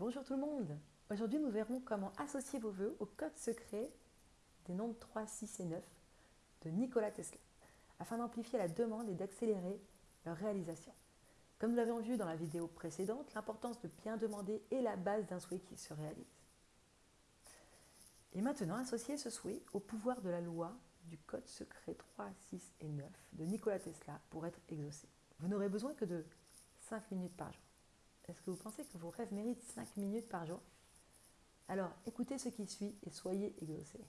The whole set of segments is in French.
Bonjour tout le monde Aujourd'hui nous verrons comment associer vos vœux au code secret des nombres 3, 6 et 9 de Nikola Tesla afin d'amplifier la demande et d'accélérer leur réalisation. Comme nous l'avions vu dans la vidéo précédente, l'importance de bien demander est la base d'un souhait qui se réalise. Et maintenant, associez ce souhait au pouvoir de la loi du code secret 3, 6 et 9 de Nikola Tesla pour être exaucé. Vous n'aurez besoin que de 5 minutes par jour. Est-ce que vous pensez que vos rêves méritent 5 minutes par jour? Alors écoutez ce qui suit et soyez exaucés.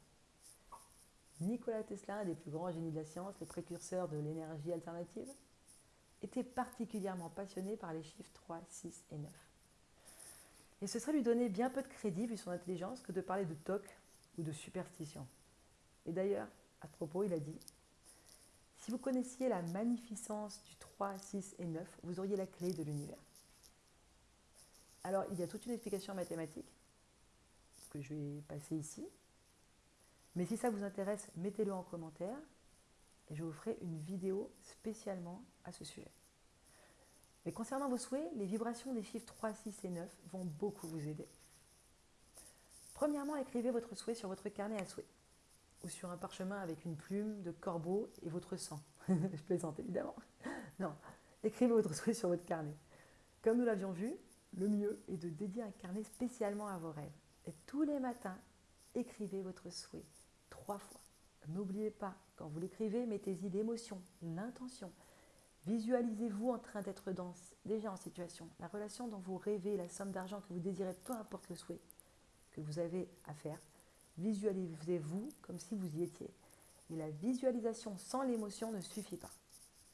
Nikola Tesla, un des plus grands génies de la science, le précurseur de l'énergie alternative, était particulièrement passionné par les chiffres 3, 6 et 9. Et ce serait lui donner bien peu de crédit, vu son intelligence, que de parler de toc ou de superstition. Et d'ailleurs, à propos, il a dit Si vous connaissiez la magnificence du 3, 6 et 9, vous auriez la clé de l'univers. Alors, il y a toute une explication mathématique que je vais passer ici. Mais si ça vous intéresse, mettez-le en commentaire et je vous ferai une vidéo spécialement à ce sujet. Mais concernant vos souhaits, les vibrations des chiffres 3, 6 et 9 vont beaucoup vous aider. Premièrement, écrivez votre souhait sur votre carnet à souhait ou sur un parchemin avec une plume de corbeau et votre sang. je plaisante évidemment. Non, écrivez votre souhait sur votre carnet. Comme nous l'avions vu, le mieux est de dédier un carnet spécialement à vos rêves. Et tous les matins, écrivez votre souhait trois fois. N'oubliez pas, quand vous l'écrivez, mettez-y l'émotion, l'intention. Visualisez-vous en train d'être déjà en situation. La relation dont vous rêvez, la somme d'argent que vous désirez, peu importe le souhait que vous avez à faire, visualisez-vous comme si vous y étiez. Et la visualisation sans l'émotion ne suffit pas.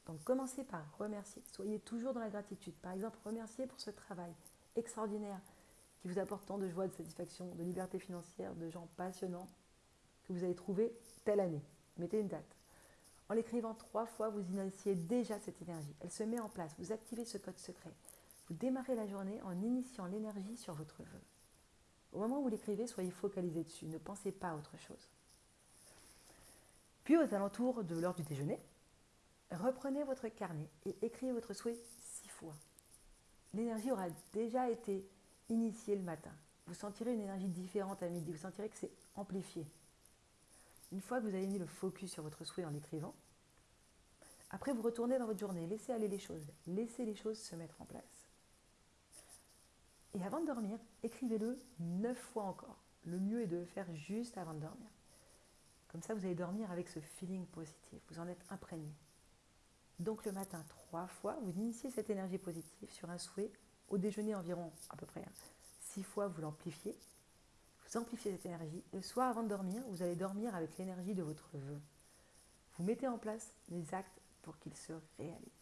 Donc commencez par remercier. Soyez toujours dans la gratitude. Par exemple, remerciez pour ce travail extraordinaire qui vous apporte tant de joie, de satisfaction, de liberté financière, de gens passionnants que vous avez trouvé telle année. Mettez une date. En l'écrivant trois fois, vous initiez déjà cette énergie. Elle se met en place. Vous activez ce code secret. Vous démarrez la journée en initiant l'énergie sur votre vœu. Au moment où vous l'écrivez, soyez focalisé dessus. Ne pensez pas à autre chose. Puis aux alentours de l'heure du déjeuner, Reprenez votre carnet et écrivez votre souhait six fois. L'énergie aura déjà été initiée le matin. Vous sentirez une énergie différente à midi. Vous sentirez que c'est amplifié. Une fois que vous avez mis le focus sur votre souhait en l'écrivant, après vous retournez dans votre journée, laissez aller les choses, laissez les choses se mettre en place. Et avant de dormir, écrivez-le neuf fois encore. Le mieux est de le faire juste avant de dormir. Comme ça, vous allez dormir avec ce feeling positif. Vous en êtes imprégné. Donc le matin, trois fois, vous initiez cette énergie positive sur un souhait. Au déjeuner, environ à peu près hein, six fois, vous l'amplifiez. Vous amplifiez cette énergie. Le soir, avant de dormir, vous allez dormir avec l'énergie de votre vœu. Vous mettez en place les actes pour qu'ils se réalisent.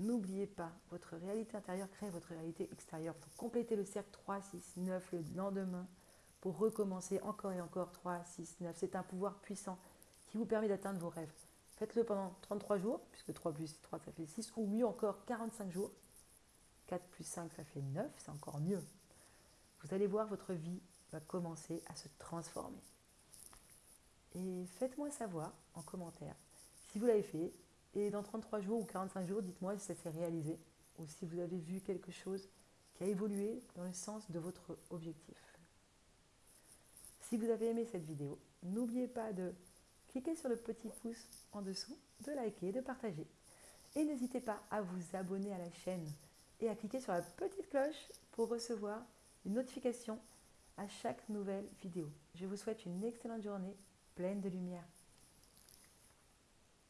N'oubliez pas, votre réalité intérieure crée votre réalité extérieure. Pour compléter le cercle 3, 6, 9 le lendemain, pour recommencer encore et encore 3, 6, 9. C'est un pouvoir puissant qui vous permet d'atteindre vos rêves. Faites-le pendant 33 jours, puisque 3 plus 3, ça fait 6, ou mieux encore 45 jours. 4 plus 5, ça fait 9, c'est encore mieux. Vous allez voir, votre vie va commencer à se transformer. Et faites-moi savoir en commentaire si vous l'avez fait. Et dans 33 jours ou 45 jours, dites-moi si ça s'est réalisé ou si vous avez vu quelque chose qui a évolué dans le sens de votre objectif. Si vous avez aimé cette vidéo, n'oubliez pas de cliquez sur le petit pouce en dessous, de liker, de partager. Et n'hésitez pas à vous abonner à la chaîne et à cliquer sur la petite cloche pour recevoir une notification à chaque nouvelle vidéo. Je vous souhaite une excellente journée pleine de lumière.